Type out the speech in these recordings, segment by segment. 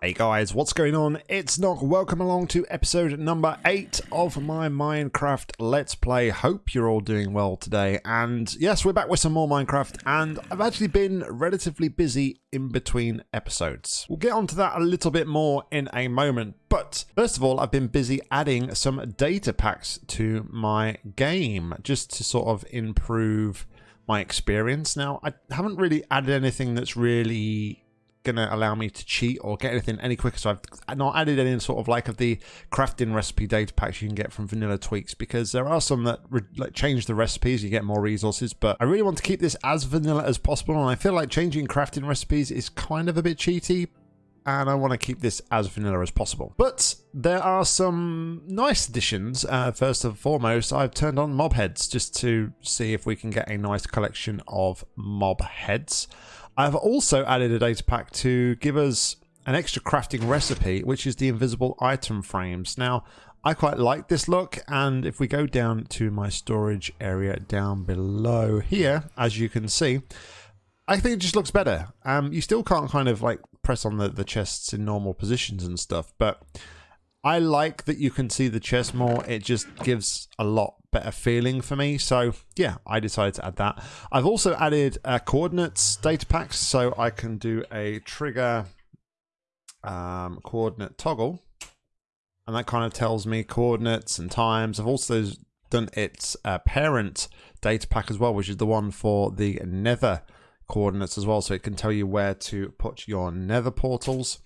Hey guys, what's going on? It's Nock. Welcome along to episode number 8 of my Minecraft Let's Play. Hope you're all doing well today. And yes, we're back with some more Minecraft, and I've actually been relatively busy in between episodes. We'll get onto that a little bit more in a moment. But first of all, I've been busy adding some data packs to my game just to sort of improve my experience. Now, I haven't really added anything that's really going to allow me to cheat or get anything any quicker. So I've not added any sort of like of the crafting recipe data packs you can get from Vanilla Tweaks because there are some that like change the recipes, you get more resources. But I really want to keep this as vanilla as possible, and I feel like changing crafting recipes is kind of a bit cheaty. And I want to keep this as vanilla as possible. But there are some nice additions. Uh, first and foremost, I've turned on mob heads just to see if we can get a nice collection of mob heads. I've also added a data pack to give us an extra crafting recipe, which is the invisible item frames. Now, I quite like this look, and if we go down to my storage area down below here, as you can see, I think it just looks better. Um, you still can't kind of like press on the, the chests in normal positions and stuff, but I like that you can see the chest more. It just gives a lot better feeling for me. So yeah, I decided to add that. I've also added uh, coordinates data packs so I can do a trigger um, coordinate toggle. And that kind of tells me coordinates and times. I've also done its uh, parent data pack as well, which is the one for the nether coordinates as well. So it can tell you where to put your nether portals.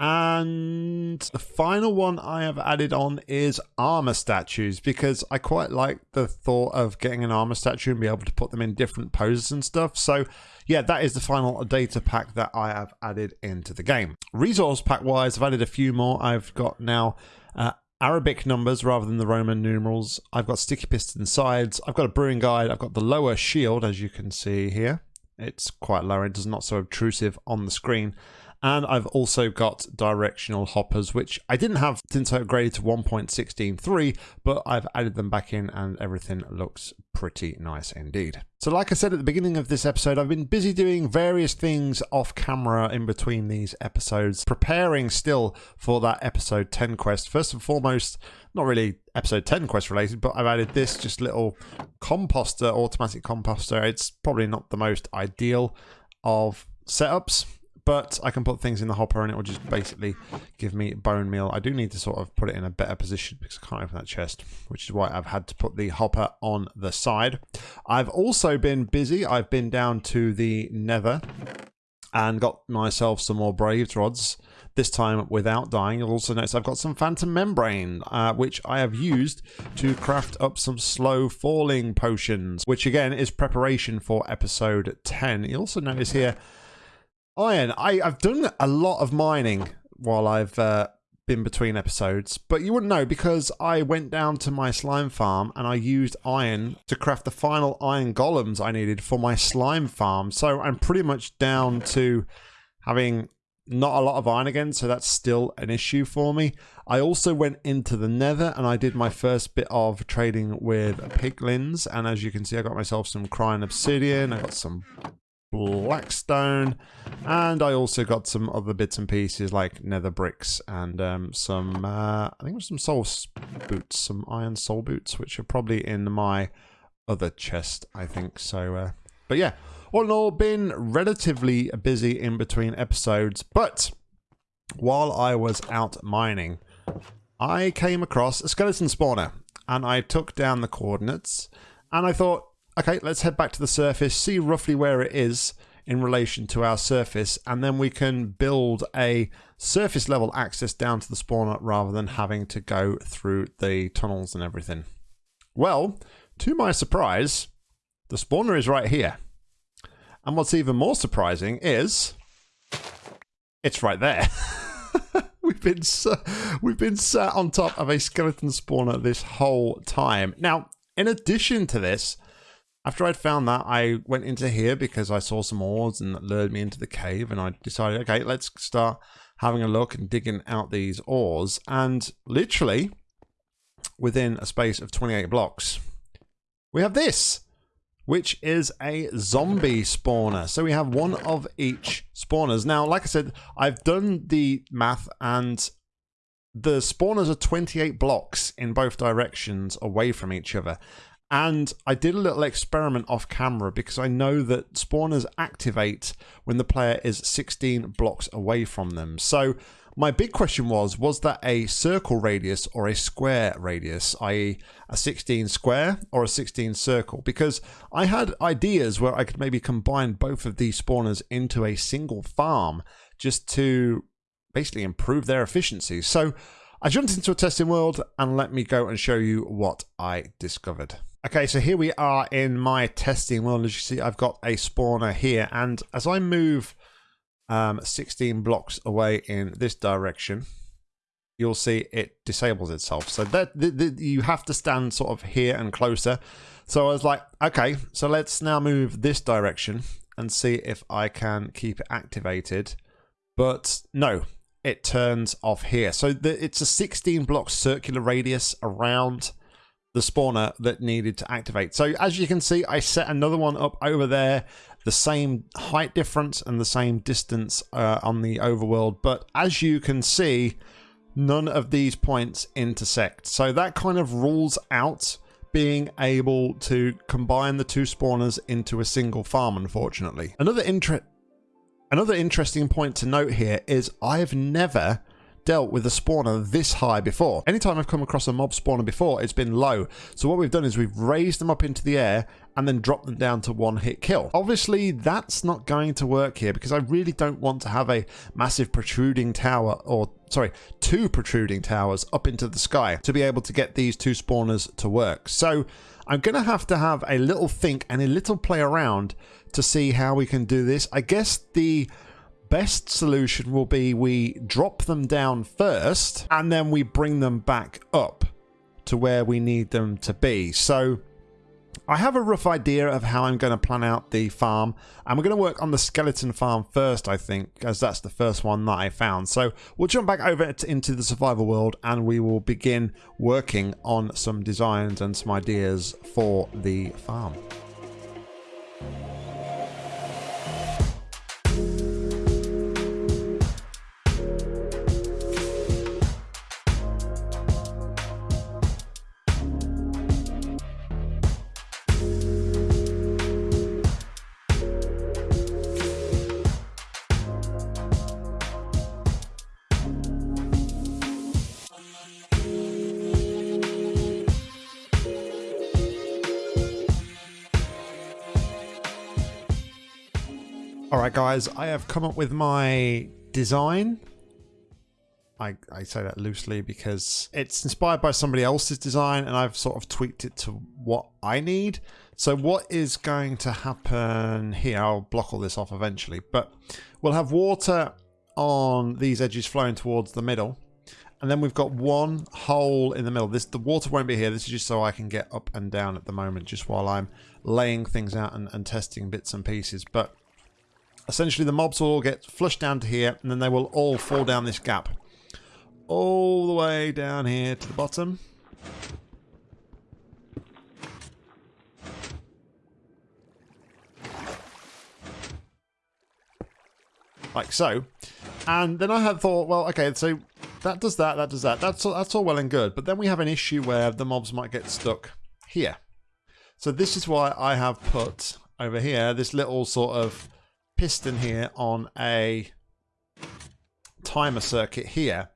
And the final one I have added on is armor statues because I quite like the thought of getting an armor statue and be able to put them in different poses and stuff. So yeah, that is the final data pack that I have added into the game. Resource pack wise, I've added a few more. I've got now uh, Arabic numbers rather than the Roman numerals. I've got sticky piston sides. I've got a brewing guide. I've got the lower shield, as you can see here. It's quite low. It does not so obtrusive on the screen. And I've also got directional hoppers, which I didn't have since I upgraded to 1.16.3, but I've added them back in and everything looks pretty nice indeed. So like I said at the beginning of this episode, I've been busy doing various things off camera in between these episodes, preparing still for that episode 10 quest. First and foremost, not really episode 10 quest related, but I've added this just little composter, automatic composter. It's probably not the most ideal of setups but I can put things in the hopper and it will just basically give me bone meal. I do need to sort of put it in a better position because I can't open that chest, which is why I've had to put the hopper on the side. I've also been busy. I've been down to the nether and got myself some more blaze rods this time without dying. You'll also notice I've got some phantom membrane, uh, which I have used to craft up some slow falling potions, which again is preparation for episode 10. You also notice here Iron. I, I've done a lot of mining while I've uh, been between episodes, but you wouldn't know because I went down to my slime farm and I used iron to craft the final iron golems I needed for my slime farm. So I'm pretty much down to having not a lot of iron again, so that's still an issue for me. I also went into the nether and I did my first bit of trading with piglins, and as you can see, I got myself some crying obsidian, I got some blackstone. And I also got some other bits and pieces like nether bricks and um, some uh, I think it was some soul boots some iron soul boots which are probably in my other chest I think. So uh, but yeah all in all been relatively busy in between episodes. But while I was out mining I came across a skeleton spawner and I took down the coordinates and I thought Okay, let's head back to the surface, see roughly where it is in relation to our surface, and then we can build a surface level access down to the spawner rather than having to go through the tunnels and everything. Well, to my surprise, the spawner is right here. And what's even more surprising is it's right there. we've been we've been sat on top of a skeleton spawner this whole time. Now, in addition to this, after I'd found that, I went into here because I saw some ores and that lured me into the cave, and I decided, okay, let's start having a look and digging out these ores. And literally, within a space of 28 blocks, we have this. which is a zombie spawner. So we have one of each spawners. Now, like I said, I've done the math and the spawners are 28 blocks in both directions away from each other. And I did a little experiment off camera because I know that spawners activate when the player is 16 blocks away from them. So my big question was, was that a circle radius or a square radius, i.e. a 16 square or a 16 circle? Because I had ideas where I could maybe combine both of these spawners into a single farm just to basically improve their efficiency. So I jumped into a testing world and let me go and show you what I discovered. Okay, so here we are in my testing world. As you see, I've got a spawner here. And as I move um, 16 blocks away in this direction, you'll see it disables itself. So that you have to stand sort of here and closer. So I was like, okay, so let's now move this direction and see if I can keep it activated. But no, it turns off here. So the, it's a 16 block circular radius around the spawner that needed to activate. So as you can see, I set another one up over there the same height difference and the same distance uh, on the overworld. But as you can see, none of these points intersect. So that kind of rules out being able to combine the two spawners into a single farm, unfortunately. Another inter Another interesting point to note here is I've never dealt with a spawner this high before. Anytime I've come across a mob spawner before, it's been low. So what we've done is we've raised them up into the air and then dropped them down to one hit kill. Obviously, that's not going to work here because I really don't want to have a massive protruding tower or sorry, two protruding towers up into the sky to be able to get these two spawners to work. So I'm going to have to have a little think and a little play around to see how we can do this. I guess the best solution will be we drop them down first and then we bring them back up to where we need them to be. So I have a rough idea of how I'm going to plan out the farm and we're going to work on the skeleton farm first I think as that's the first one that I found. So we'll jump back over to, into the survival world and we will begin working on some designs and some ideas for the farm. Alright guys, I have come up with my design. I, I say that loosely because it's inspired by somebody else's design and I've sort of tweaked it to what I need. So what is going to happen here, I'll block all this off eventually, but we'll have water on these edges flowing towards the middle. And then we've got one hole in the middle. This The water won't be here. This is just so I can get up and down at the moment, just while I'm laying things out and, and testing bits and pieces. But essentially the mobs will all get flushed down to here and then they will all fall down this gap. All the way down here to the bottom. Like so. And then I had thought well okay so that does that that does that. That's all, that's all well and good but then we have an issue where the mobs might get stuck here. So this is why I have put over here this little sort of piston here on a timer circuit here.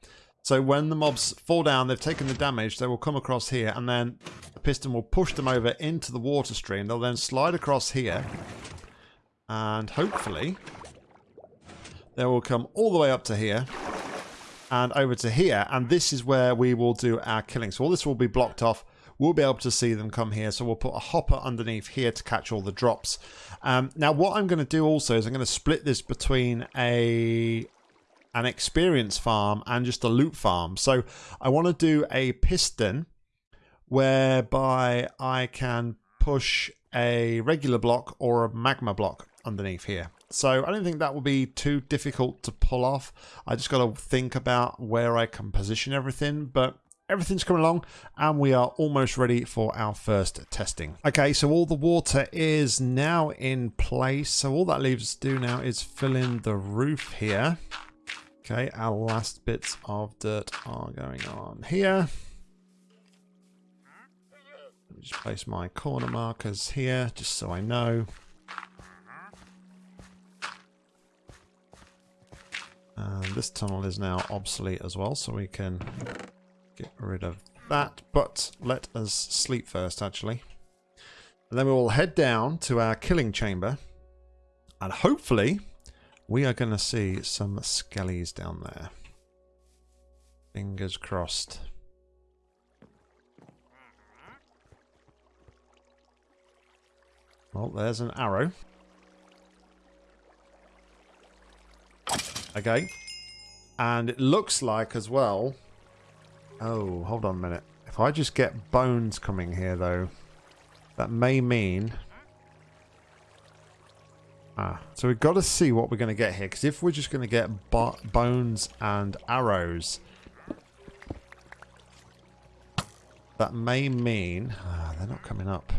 So when the mobs fall down, they've taken the damage, they will come across here and then the piston will push them over into the water stream. They'll then slide across here and hopefully they will come all the way up to here and over to here and this is where we will do our killing. So all this will be blocked off we'll be able to see them come here. So we'll put a hopper underneath here to catch all the drops. Um, now what I'm going to do also is I'm going to split this between a an experience farm and just a loot farm. So I want to do a piston whereby I can push a regular block or a magma block underneath here. So I don't think that will be too difficult to pull off. I just got to think about where I can position everything. But everything's coming along and we are almost ready for our first testing. Okay, so all the water is now in place. So all that leaves us to do now is fill in the roof here. Okay, our last bits of dirt are going on here. Let me Just place my corner markers here, just so I know. And this tunnel is now obsolete as well, so we can get rid of that. But let us sleep first, actually. And then we will head down to our killing chamber. And hopefully, we are going to see some skellies down there. Fingers crossed. Well, there's an arrow. Okay. And it looks like as well... Oh, hold on a minute. If I just get bones coming here, though, that may mean... Ah, so we've got to see what we're going to get here. Because if we're just going to get bones and arrows, that may mean... Ah, they're not coming up.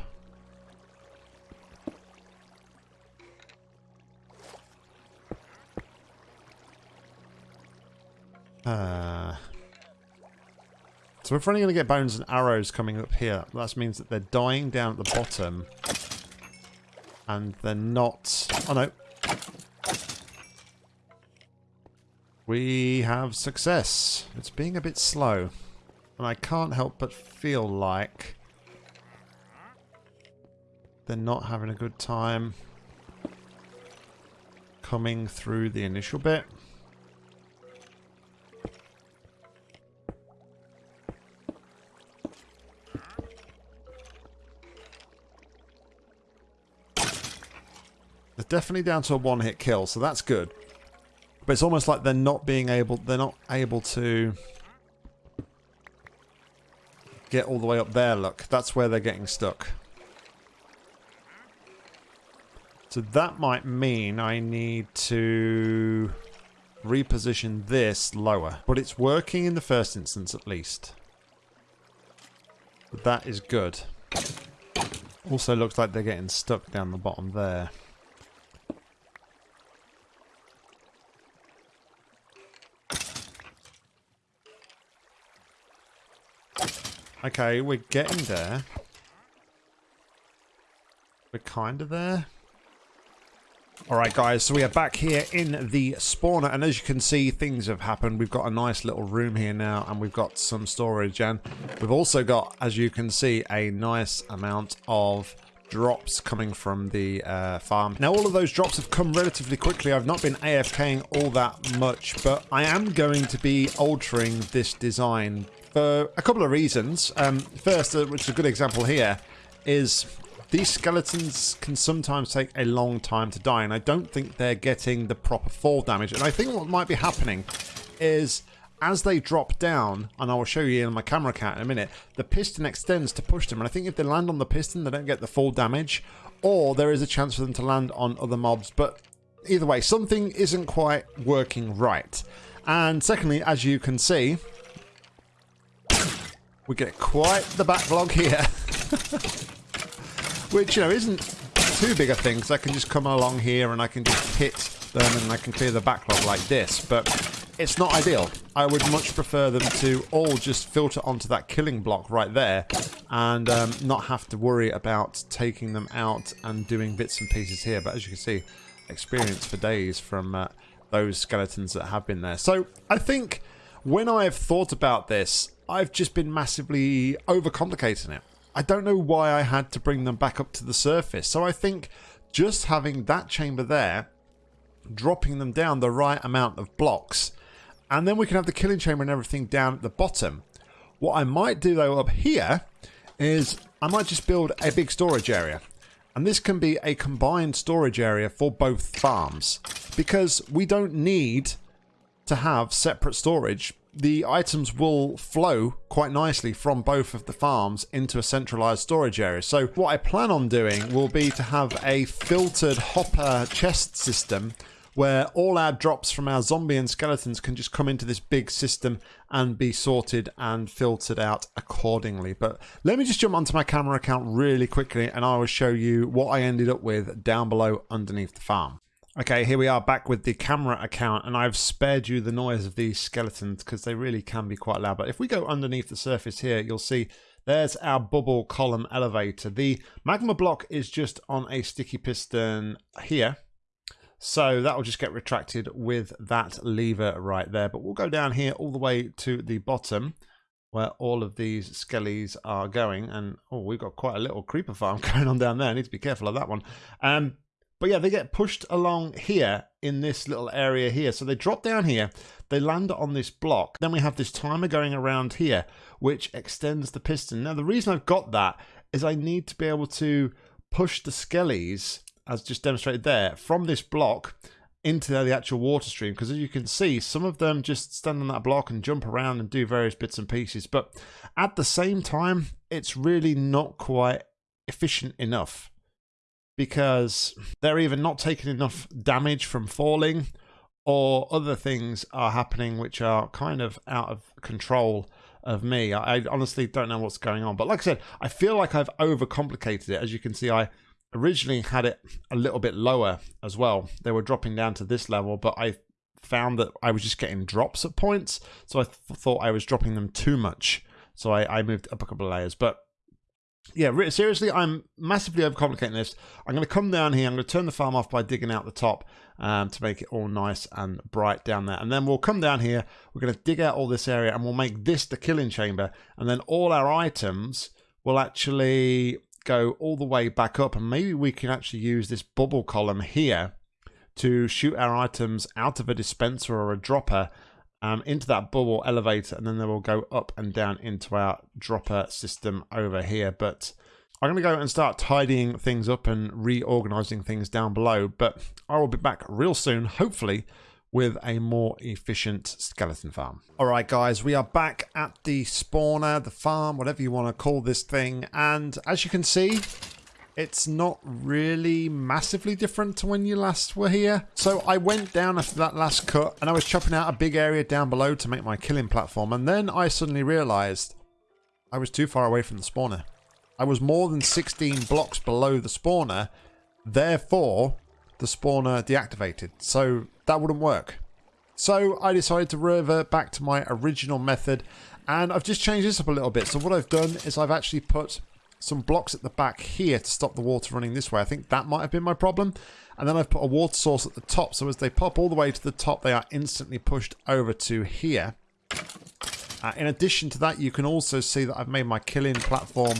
Uh, so we're only going to get bones and arrows coming up here, that means that they're dying down at the bottom. And they're not... Oh no. We have success. It's being a bit slow. And I can't help but feel like they're not having a good time coming through the initial bit. Definitely down to a one-hit kill, so that's good. But it's almost like they're not being able, they're not able to get all the way up there, look. That's where they're getting stuck. So that might mean I need to reposition this lower. But it's working in the first instance at least. But that is good. Also looks like they're getting stuck down the bottom there. Okay, we're getting there. We're kind of there. Alright guys, so we are back here in the spawner and as you can see things have happened. We've got a nice little room here now and we've got some storage and we've also got, as you can see, a nice amount of drops coming from the uh, farm. Now all of those drops have come relatively quickly. I've not been AFKing all that much, but I am going to be altering this design for a couple of reasons. Um, first, uh, which is a good example here, is these skeletons can sometimes take a long time to die, and I don't think they're getting the proper fall damage. And I think what might be happening is as they drop down, and I will show you in my camera count in a minute, the piston extends to push them. And I think if they land on the piston, they don't get the full damage, or there is a chance for them to land on other mobs. But either way, something isn't quite working right. And secondly, as you can see, we get quite the backlog here. Which, you know, isn't too big a thing, because I can just come along here and I can just hit them and I can clear the backlog like this. But it's not ideal. I would much prefer them to all just filter onto that killing block right there and um, not have to worry about taking them out and doing bits and pieces here. But as you can see, experience for days from uh, those skeletons that have been there. So I think when I've thought about this, I've just been massively overcomplicating it. I don't know why I had to bring them back up to the surface. So I think just having that chamber there, dropping them down the right amount of blocks, and then we can have the killing chamber and everything down at the bottom. What I might do though up here is I might just build a big storage area. And this can be a combined storage area for both farms because we don't need to have separate storage the items will flow quite nicely from both of the farms into a centralized storage area. So what I plan on doing will be to have a filtered hopper chest system where all our drops from our zombie and skeletons can just come into this big system and be sorted and filtered out accordingly. But let me just jump onto my camera account really quickly and I will show you what I ended up with down below underneath the farm. Okay, here we are back with the camera account and I've spared you the noise of these skeletons because they really can be quite loud. But if we go underneath the surface here, you'll see there's our bubble column elevator. The magma block is just on a sticky piston here. So that will just get retracted with that lever right there. But we'll go down here all the way to the bottom where all of these skellies are going. And oh, we've got quite a little creeper farm going on down there. I need to be careful of that one. Um, but yeah, they get pushed along here in this little area here. So they drop down here, they land on this block. Then we have this timer going around here, which extends the piston. Now, the reason I've got that is I need to be able to push the skellies, as just demonstrated there, from this block into the actual water stream. Because as you can see, some of them just stand on that block and jump around and do various bits and pieces. But at the same time, it's really not quite efficient enough because they're either not taking enough damage from falling or other things are happening which are kind of out of control of me. I, I, honestly don't know what's going on. But like I said, I feel like I've overcomplicated it. As you can see, I originally had it a little bit lower as well. They were dropping down to this level, but I found that I was just getting drops at points. So I th thought I was dropping them too much. So I, I moved up a couple of layers. But yeah, seriously, I'm massively overcomplicating this. I'm going to come down here. I'm going to turn the farm off by digging out the top um, to make it all nice and bright down there. And then we'll come down here. We're going to dig out all this area and we'll make this the killing chamber. And then all our items will actually go all the way back up. And maybe we can actually use this bubble column here to shoot our items out of a dispenser or a dropper um, into that bubble elevator and then they will go up and down into our dropper system over here. But I'm going to go and start tidying things up and reorganizing things down below. But I will be back real soon, hopefully, with a more efficient skeleton farm. All right, guys, we are back at the spawner, the farm, whatever you want to call this thing. And as you can see, it's not really massively different to when you last were here. So I went down after that last cut and I was chopping out a big area down below to make my killing platform. And then I suddenly realized I was too far away from the spawner. I was more than 16 blocks below the spawner. Therefore, the spawner deactivated. So that wouldn't work. So I decided to revert back to my original method and I've just changed this up a little bit. So what I've done is I've actually put some blocks at the back here to stop the water running this way. I think that might have been my problem. And then I've put a water source at the top. So as they pop all the way to the top, they are instantly pushed over to here. Uh, in addition to that, you can also see that I've made my killing platform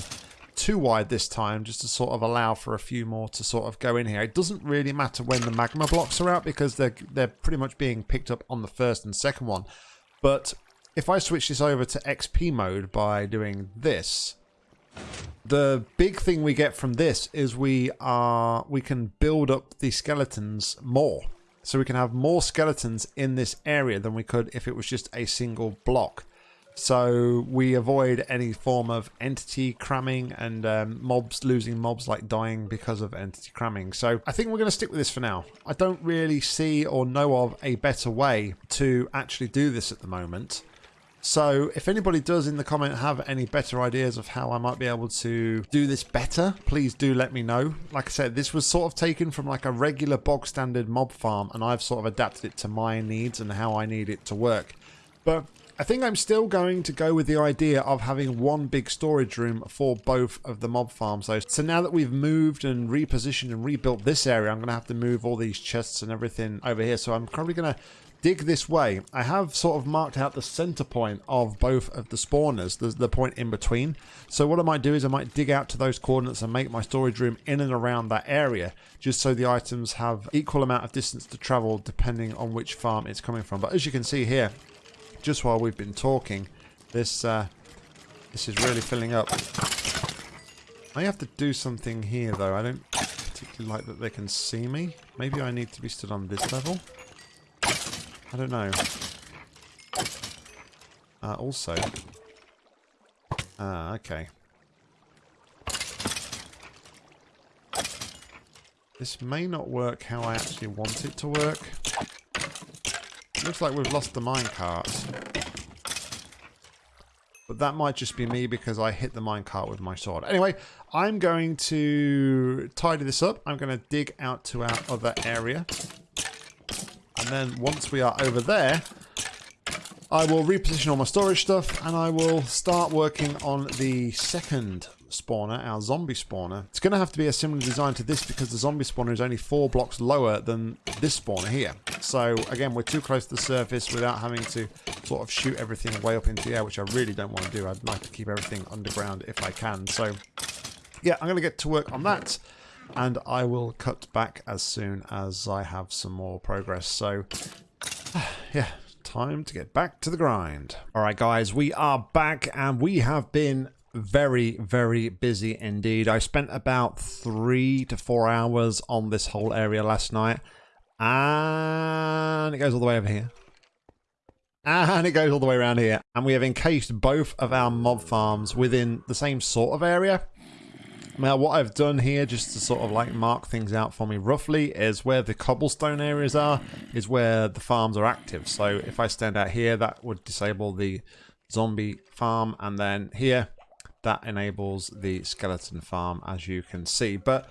too wide this time just to sort of allow for a few more to sort of go in here. It doesn't really matter when the magma blocks are out because they're, they're pretty much being picked up on the first and second one. But if I switch this over to XP mode by doing this, the big thing we get from this is we are we can build up the skeletons more. So we can have more skeletons in this area than we could if it was just a single block. So we avoid any form of entity cramming and um, mobs losing mobs like dying because of entity cramming. So I think we're going to stick with this for now. I don't really see or know of a better way to actually do this at the moment. So if anybody does in the comment have any better ideas of how I might be able to do this better, please do let me know. Like I said, this was sort of taken from like a regular bog standard mob farm and I've sort of adapted it to my needs and how I need it to work. But I think I'm still going to go with the idea of having one big storage room for both of the mob farms. So, so now that we've moved and repositioned and rebuilt this area, I'm going to have to move all these chests and everything over here. So I'm probably going to dig this way. I have sort of marked out the center point of both of the spawners, the, the point in between. So what I might do is I might dig out to those coordinates and make my storage room in and around that area, just so the items have equal amount of distance to travel depending on which farm it's coming from. But as you can see here, just while we've been talking, this uh, this is really filling up. I have to do something here though. I don't particularly like that they can see me. Maybe I need to be stood on this level. I don't know. Uh, also... Ah, uh, okay. This may not work how I actually want it to work. looks like we've lost the minecart. But that might just be me because I hit the minecart with my sword. Anyway, I'm going to tidy this up. I'm going to dig out to our other area. And then once we are over there, I will reposition all my storage stuff and I will start working on the second spawner, our zombie spawner. It's going to have to be a similar design to this because the zombie spawner is only four blocks lower than this spawner here. So again, we're too close to the surface without having to sort of shoot everything way up into the air, which I really don't want to do. I'd like to keep everything underground if I can. So yeah, I'm going to get to work on that and I will cut back as soon as I have some more progress. So yeah, time to get back to the grind. All right, guys, we are back and we have been very, very busy indeed. I spent about three to four hours on this whole area last night. And it goes all the way over here. And it goes all the way around here. And we have encased both of our mob farms within the same sort of area. Now, what I've done here, just to sort of like mark things out for me roughly, is where the cobblestone areas are, is where the farms are active. So if I stand out here, that would disable the zombie farm. And then here, that enables the skeleton farm as you can see but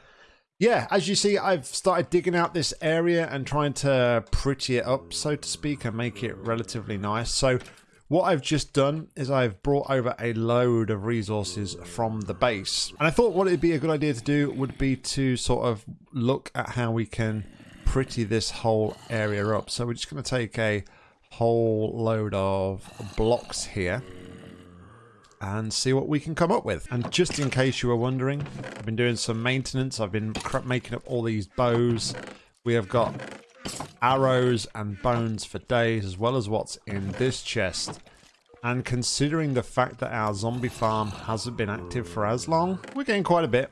yeah as you see I've started digging out this area and trying to pretty it up so to speak and make it relatively nice so what I've just done is I've brought over a load of resources from the base and I thought what it'd be a good idea to do would be to sort of look at how we can pretty this whole area up so we're just going to take a whole load of blocks here and see what we can come up with. And just in case you were wondering, I've been doing some maintenance. I've been making up all these bows. We have got arrows and bones for days, as well as what's in this chest. And considering the fact that our zombie farm hasn't been active for as long, we're getting quite a bit.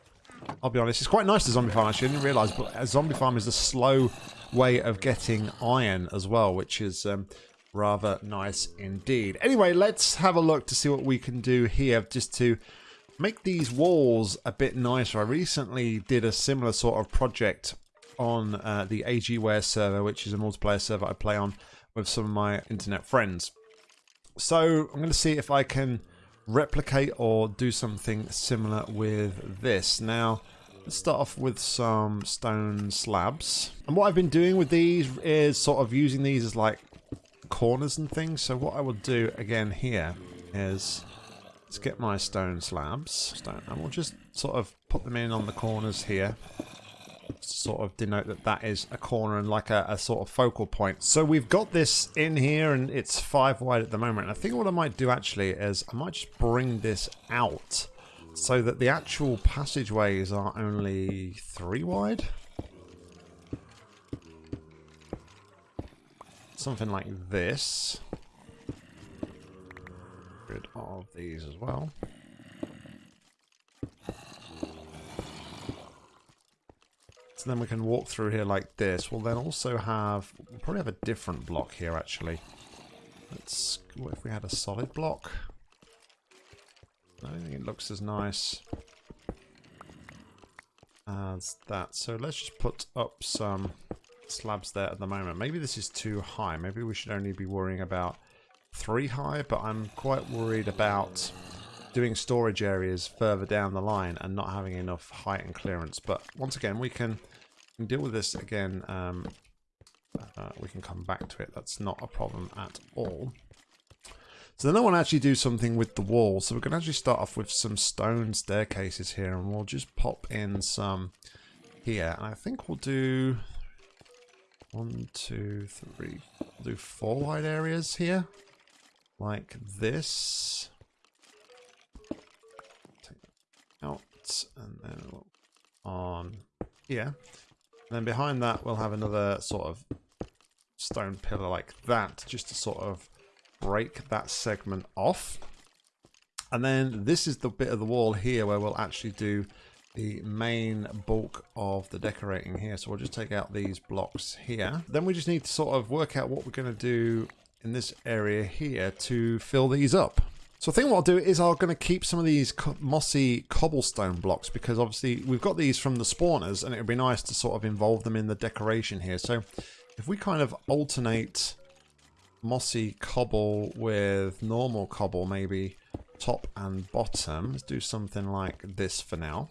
I'll be honest, it's quite nice to zombie farm actually, I didn't realise, but a zombie farm is a slow way of getting iron as well, which is um, rather nice indeed. Anyway, let's have a look to see what we can do here just to make these walls a bit nicer. I recently did a similar sort of project on uh, the AGWare server, which is a multiplayer server I play on with some of my internet friends. So I'm going to see if I can replicate or do something similar with this. Now, let's start off with some stone slabs. And what I've been doing with these is sort of using these as like corners and things. So what I will do again here is let's get my stone slabs. Stone, and we'll just sort of put them in on the corners here. Sort of denote that that is a corner and like a, a sort of focal point. So we've got this in here and it's five wide at the moment. And I think what I might do actually is I might just bring this out so that the actual passageways are only three wide. something like this. Rid of these as well. So then we can walk through here like this. We'll then also have, we'll probably have a different block here actually. Let's, what if we had a solid block? I don't think it looks as nice as that. So let's just put up some slabs there at the moment. Maybe this is too high. Maybe we should only be worrying about three high, but I'm quite worried about doing storage areas further down the line and not having enough height and clearance. But once again, we can, can deal with this again. Um, uh, we can come back to it. That's not a problem at all. So then I want to actually do something with the wall. So we're going to actually start off with some stone staircases here and we'll just pop in some here. And I think we'll do one, two, three. We'll do four wide areas here. Like this. Take And then on here. And then behind that we'll have another sort of stone pillar like that. Just to sort of break that segment off. And then this is the bit of the wall here where we'll actually do the main bulk of the decorating here. So we'll just take out these blocks here. Then we just need to sort of work out what we're going to do in this area here to fill these up. So I think what I'll do is I'm going to keep some of these mossy cobblestone blocks because obviously we've got these from the spawners and it would be nice to sort of involve them in the decoration here. So if we kind of alternate mossy cobble with normal cobble, maybe top and bottom. Let's do something like this for now.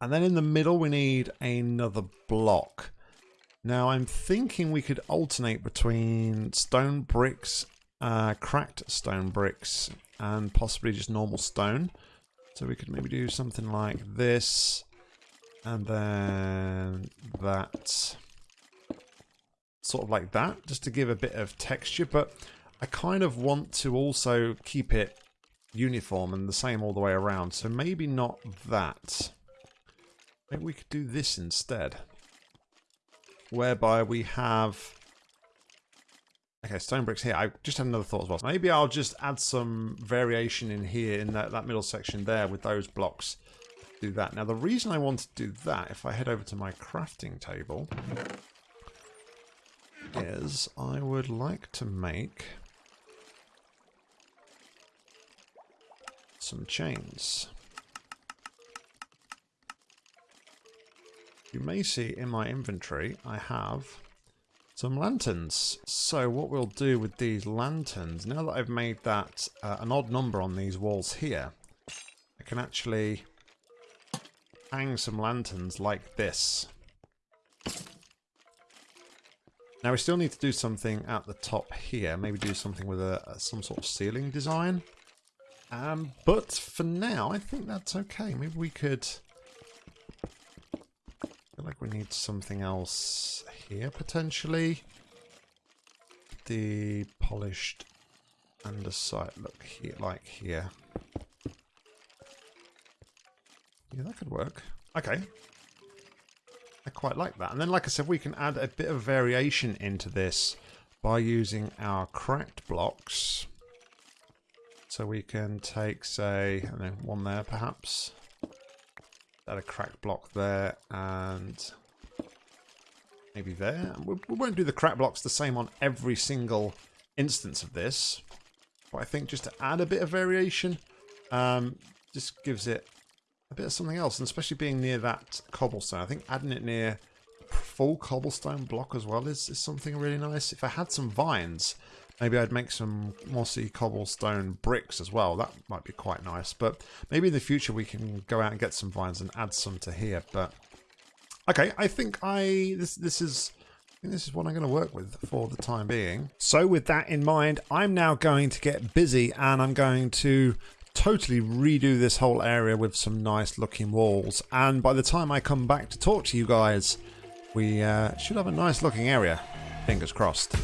And then in the middle, we need another block. Now, I'm thinking we could alternate between stone bricks, uh, cracked stone bricks, and possibly just normal stone. So we could maybe do something like this, and then that. Sort of like that, just to give a bit of texture. But I kind of want to also keep it uniform and the same all the way around. So maybe not that. Maybe we could do this instead. Whereby we have... Okay, stone bricks here. I just had another thought as well. Maybe I'll just add some variation in here in that, that middle section there with those blocks. Do that. Now, the reason I want to do that, if I head over to my crafting table, is I would like to make some chains. You may see in my inventory I have some lanterns. So what we'll do with these lanterns, now that I've made that uh, an odd number on these walls here, I can actually hang some lanterns like this. Now we still need to do something at the top here. Maybe do something with a, a some sort of ceiling design. Um, but for now, I think that's okay. Maybe we could... feel like we need something else here, potentially. The polished underside look here, like here. Yeah, that could work. Okay. I quite like that. And then, like I said, we can add a bit of variation into this by using our cracked blocks. So we can take, say, know, one there perhaps. Add a cracked block there and maybe there. We, we won't do the crap blocks the same on every single instance of this. But I think just to add a bit of variation, um, just gives it a bit of something else. And especially being near that cobblestone. I think adding it near full cobblestone block as well is, is something really nice. If I had some vines, Maybe I'd make some mossy cobblestone bricks as well. That might be quite nice. But maybe in the future we can go out and get some vines and add some to here. But okay, I think I this this is this is what I'm going to work with for the time being. So with that in mind, I'm now going to get busy and I'm going to totally redo this whole area with some nice looking walls. And by the time I come back to talk to you guys, we uh, should have a nice looking area. Fingers crossed.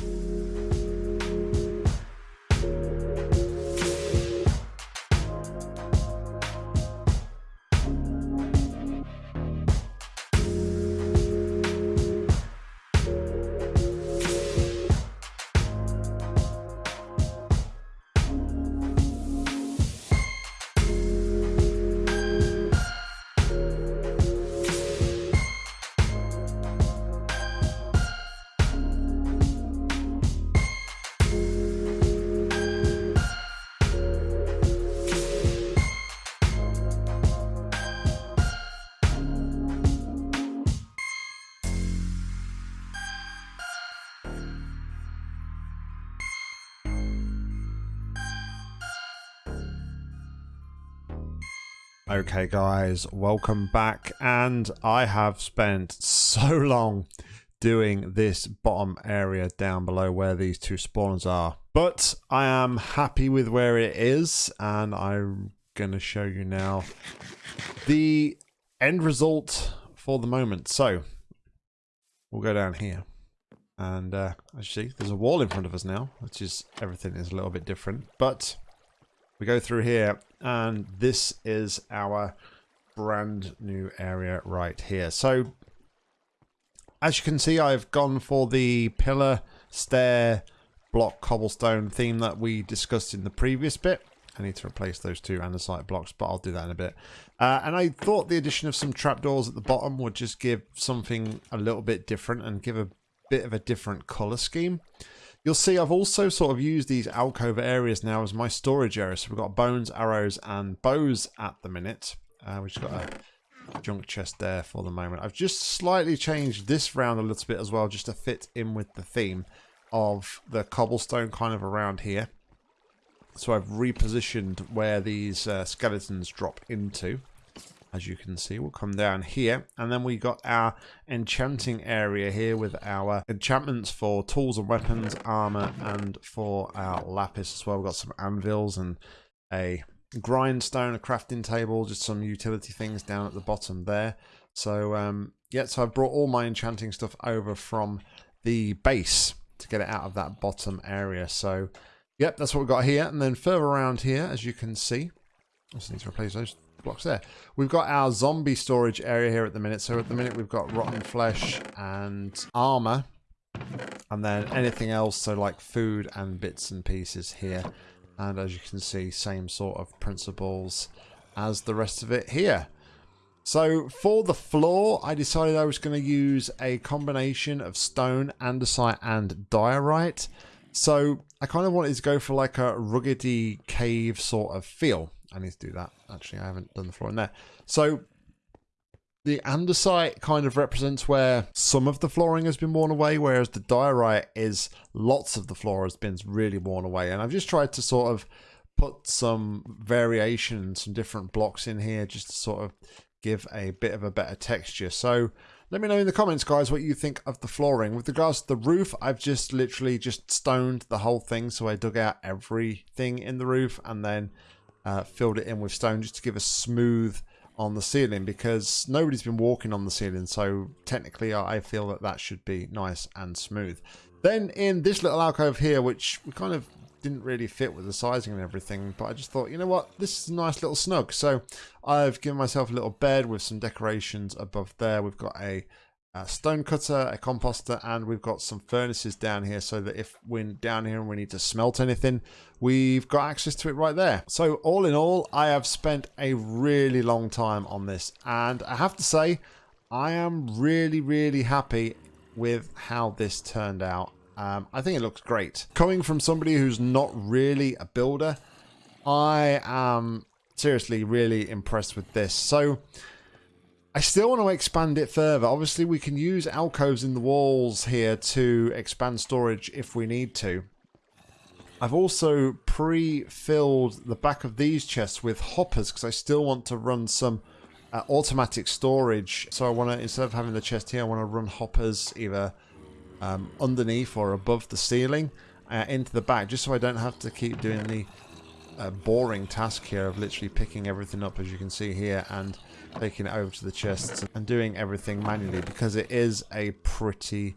Okay guys, welcome back and I have spent so long doing this bottom area down below where these two spawners are. But I am happy with where it is and I'm going to show you now the end result for the moment. So we'll go down here and uh, as you see there's a wall in front of us now which is everything is a little bit different but we go through here and this is our brand new area right here. So as you can see, I've gone for the pillar, stair, block, cobblestone theme that we discussed in the previous bit. I need to replace those two andesite blocks, but I'll do that in a bit. Uh, and I thought the addition of some trapdoors at the bottom would just give something a little bit different and give a bit of a different color scheme. You'll see I've also sort of used these alcove areas now as my storage area. So we've got bones, arrows, and bows at the minute. Uh, we've just got a junk chest there for the moment. I've just slightly changed this round a little bit as well, just to fit in with the theme. of the cobblestone kind of around here. So I've repositioned where these uh, skeletons drop into. As you can see, we'll come down here. And then we got our enchanting area here with our enchantments for tools and weapons, armor, and for our lapis as well. We've got some anvils and a grindstone, a crafting table, just some utility things down at the bottom there. So, um, yeah, so I've brought all my enchanting stuff over from the base to get it out of that bottom area. So, yep, that's what we've got here. And then further around here, as you can see, I just need to replace those blocks there. We've got our zombie storage area here at the minute. So at the minute we've got rotten flesh and armor. And then anything else, so like food and bits and pieces here. And as you can see, same sort of principles as the rest of it here. So for the floor, I decided I was going to use a combination of stone, andesite, and diorite. So I kind of wanted to go for like a ruggedy cave sort of feel. I need to do that. Actually, I haven't done the floor in there. So the andesite kind of represents where some of the flooring has been worn away, whereas the diorite is lots of the floor has been really worn away. And I've just tried to sort of put some variation, some different blocks in here just to sort of give a bit of a better texture. So let me know in the comments, guys, what you think of the flooring. With regards to the roof, I've just literally just stoned the whole thing. So I dug out everything in the roof and then uh, filled it in with stone just to give a smooth on the ceiling because nobody's been walking on the ceiling so technically I feel that that should be nice and smooth. Then in this little alcove here which we kind of didn't really fit with the sizing and everything but I just thought you know what? This is a nice little snug. So I've given myself a little bed with some decorations above there. We've got a a stone cutter, a composter, and we've got some furnaces down here so that if we're down here and we need to smelt anything, we've got access to it right there. So all in all, I have spent a really long time on this, and I have to say, I am really, really happy with how this turned out. Um, I think it looks great. Coming from somebody who's not really a builder, I am seriously really impressed with this. So I still want to expand it further. Obviously, we can use alcoves in the walls here to expand storage if we need to. I've also pre-filled the back of these chests with hoppers because I still want to run some uh, automatic storage. So I want to, instead of having the chest here, I want to run hoppers either um, underneath or above the ceiling uh, into the back just so I don't have to keep doing the uh, boring task here of literally picking everything up as you can see here and taking it over to the chests and doing everything manually because it is a pretty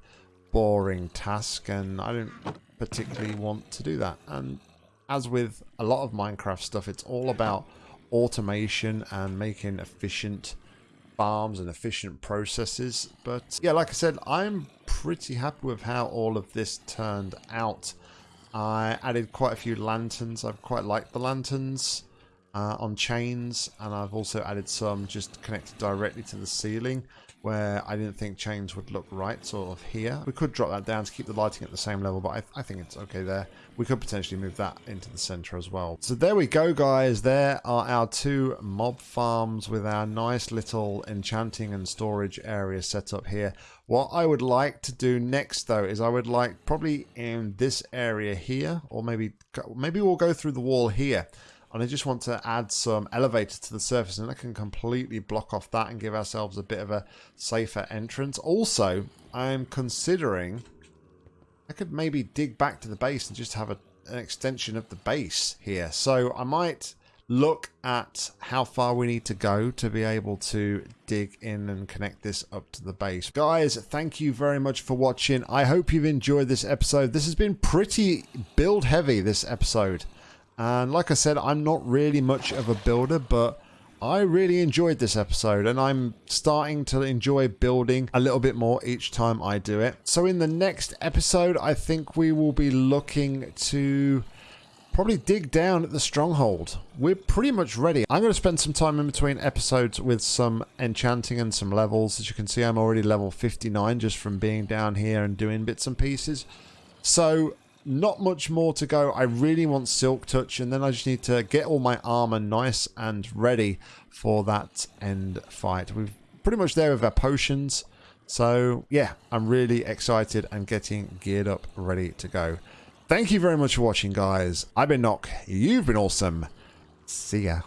boring task and I don't particularly want to do that. And as with a lot of Minecraft stuff, it's all about automation and making efficient farms and efficient processes. But yeah, like I said, I'm pretty happy with how all of this turned out. I added quite a few lanterns. I've quite liked the lanterns uh, on chains and I've also added some just connected directly to the ceiling where I didn't think chains would look right sort of here. We could drop that down to keep the lighting at the same level but I, I think it's okay there. We could potentially move that into the center as well. So there we go guys. There are our two mob farms with our nice little enchanting and storage area set up here. What I would like to do next though is I would like probably in this area here or maybe maybe we'll go through the wall here and I just want to add some elevators to the surface and I can completely block off that and give ourselves a bit of a safer entrance. Also, I'm considering I could maybe dig back to the base and just have a, an extension of the base here. So I might look at how far we need to go to be able to dig in and connect this up to the base. Guys, thank you very much for watching. I hope you've enjoyed this episode. This has been pretty build heavy, this episode. And like I said, I'm not really much of a builder, but I really enjoyed this episode and I'm starting to enjoy building a little bit more each time I do it. So in the next episode, I think we will be looking to probably dig down at the stronghold. We're pretty much ready. I'm going to spend some time in between episodes with some enchanting and some levels. As you can see, I'm already level 59 just from being down here and doing bits and pieces. So not much more to go. I really want Silk Touch, and then I just need to get all my armor nice and ready for that end fight. We're pretty much there with our potions, So yeah, I'm really excited and getting geared up, ready to go. Thank you very much for watching, guys. I've been Nock. You've been awesome. See ya.